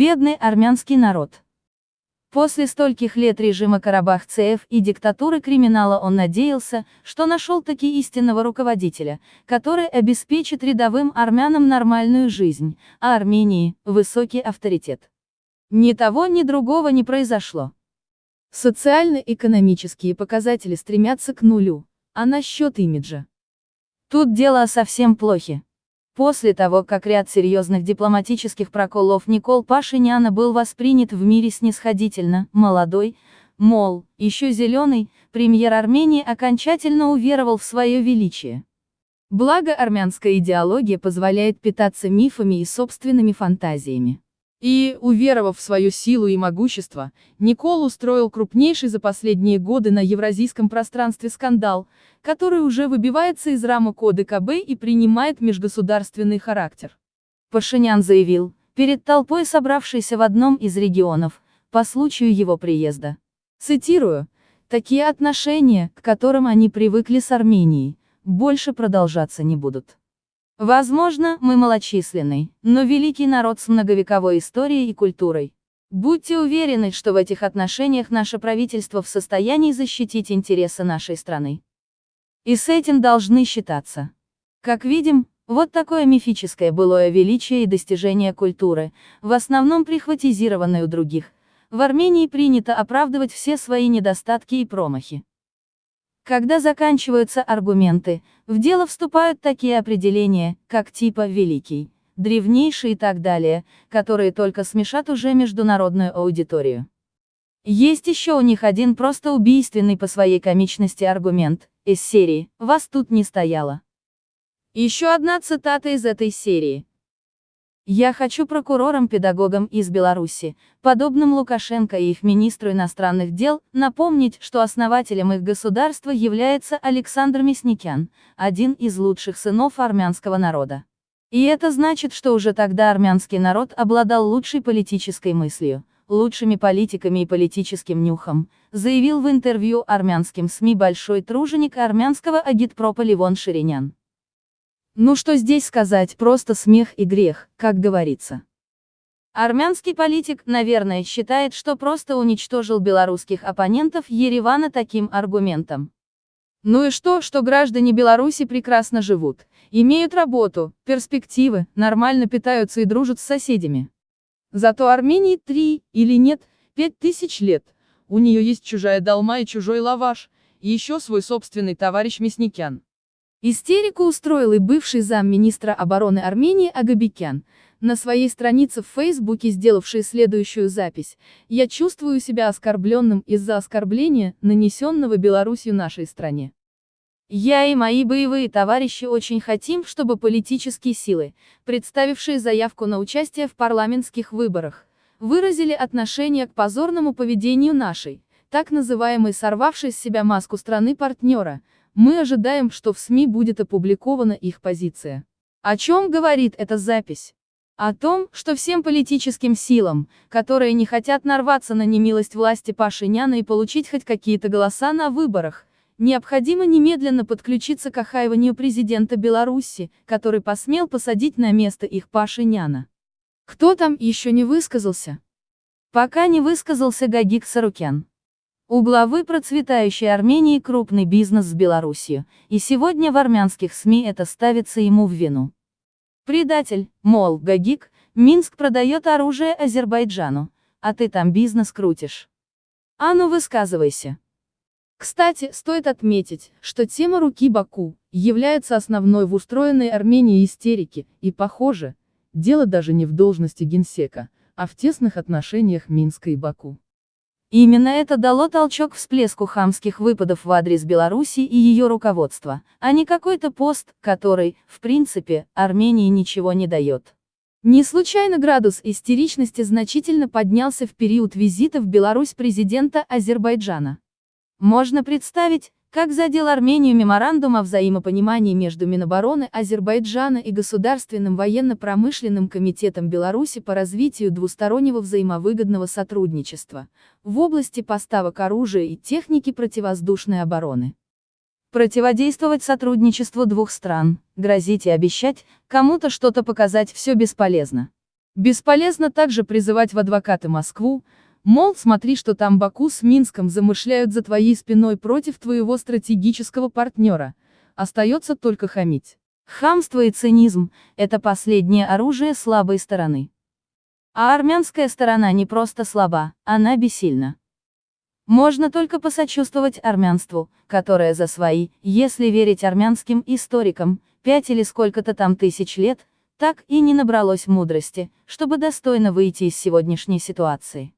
Бедный армянский народ. После стольких лет режима Карабах-ЦФ и диктатуры криминала он надеялся, что нашел таки истинного руководителя, который обеспечит рядовым армянам нормальную жизнь, а Армении – высокий авторитет. Ни того, ни другого не произошло. Социально-экономические показатели стремятся к нулю, а насчет имиджа. Тут дело совсем плохи. После того, как ряд серьезных дипломатических проколов Никол Пашиняна был воспринят в мире снисходительно, молодой, мол, еще зеленый, премьер Армении окончательно уверовал в свое величие. Благо армянская идеология позволяет питаться мифами и собственными фантазиями. И, уверовав в свою силу и могущество, Никол устроил крупнейший за последние годы на евразийском пространстве скандал, который уже выбивается из рамок ОДКБ и принимает межгосударственный характер. Пашинян заявил, перед толпой собравшейся в одном из регионов, по случаю его приезда. Цитирую, «Такие отношения, к которым они привыкли с Арменией, больше продолжаться не будут». Возможно, мы малочисленный, но великий народ с многовековой историей и культурой. Будьте уверены, что в этих отношениях наше правительство в состоянии защитить интересы нашей страны. И с этим должны считаться. Как видим, вот такое мифическое былое величие и достижение культуры, в основном прихватизированное у других. В Армении принято оправдывать все свои недостатки и промахи. Когда заканчиваются аргументы, в дело вступают такие определения, как типа «великий», «древнейший» и так далее, которые только смешат уже международную аудиторию. Есть еще у них один просто убийственный по своей комичности аргумент, из серии «Вас тут не стояло». Еще одна цитата из этой серии. Я хочу прокурорам-педагогам из Беларуси, подобным Лукашенко и их министру иностранных дел, напомнить, что основателем их государства является Александр Мясникян, один из лучших сынов армянского народа. И это значит, что уже тогда армянский народ обладал лучшей политической мыслью, лучшими политиками и политическим нюхом, заявил в интервью армянским СМИ большой труженик армянского агитпропа Ливон Ширинян. Ну что здесь сказать, просто смех и грех, как говорится. Армянский политик, наверное, считает, что просто уничтожил белорусских оппонентов Еревана таким аргументом. Ну и что, что граждане Беларуси прекрасно живут, имеют работу, перспективы, нормально питаются и дружат с соседями. Зато Армении три, или нет, пять тысяч лет. У нее есть чужая долма и чужой лаваш, и еще свой собственный товарищ Мясникян. Истерику устроил и бывший замминистра обороны Армении Агабикян, на своей странице в Фейсбуке сделавший следующую запись «Я чувствую себя оскорбленным из-за оскорбления, нанесенного Беларусью нашей стране». Я и мои боевые товарищи очень хотим, чтобы политические силы, представившие заявку на участие в парламентских выборах, выразили отношение к позорному поведению нашей, так называемой сорвавшей с себя маску страны-партнера, мы ожидаем, что в СМИ будет опубликована их позиция. О чем говорит эта запись? О том, что всем политическим силам, которые не хотят нарваться на немилость власти Пашиняна и получить хоть какие-то голоса на выборах, необходимо немедленно подключиться к охаиванию президента Беларуси, который посмел посадить на место их Пашиняна. Кто там еще не высказался? Пока не высказался Гагик Сарукян. У главы процветающей Армении крупный бизнес с Белоруссией, и сегодня в армянских СМИ это ставится ему в вину. Предатель, мол, Гагик, Минск продает оружие Азербайджану, а ты там бизнес крутишь. А ну высказывайся. Кстати, стоит отметить, что тема руки Баку является основной в устроенной Армении истерике, и похоже, дело даже не в должности генсека, а в тесных отношениях Минска и Баку. Именно это дало толчок всплеску хамских выпадов в адрес Беларуси и ее руководства, а не какой-то пост, который, в принципе, Армении ничего не дает. Не случайно градус истеричности значительно поднялся в период визита в Беларусь президента Азербайджана. Можно представить, как задел Армению меморандум о взаимопонимании между Минобороны Азербайджана и Государственным военно-промышленным комитетом Беларуси по развитию двустороннего взаимовыгодного сотрудничества в области поставок оружия и техники противовоздушной обороны. Противодействовать сотрудничеству двух стран, грозить и обещать, кому-то что-то показать все бесполезно. Бесполезно также призывать в адвокаты Москву, мол, смотри, что там Баку с Минском замышляют за твоей спиной против твоего стратегического партнера, остается только хамить. Хамство и цинизм – это последнее оружие слабой стороны. А армянская сторона не просто слаба, она бессильна. Можно только посочувствовать армянству, которое за свои, если верить армянским историкам, пять или сколько-то там тысяч лет, так и не набралось мудрости, чтобы достойно выйти из сегодняшней ситуации.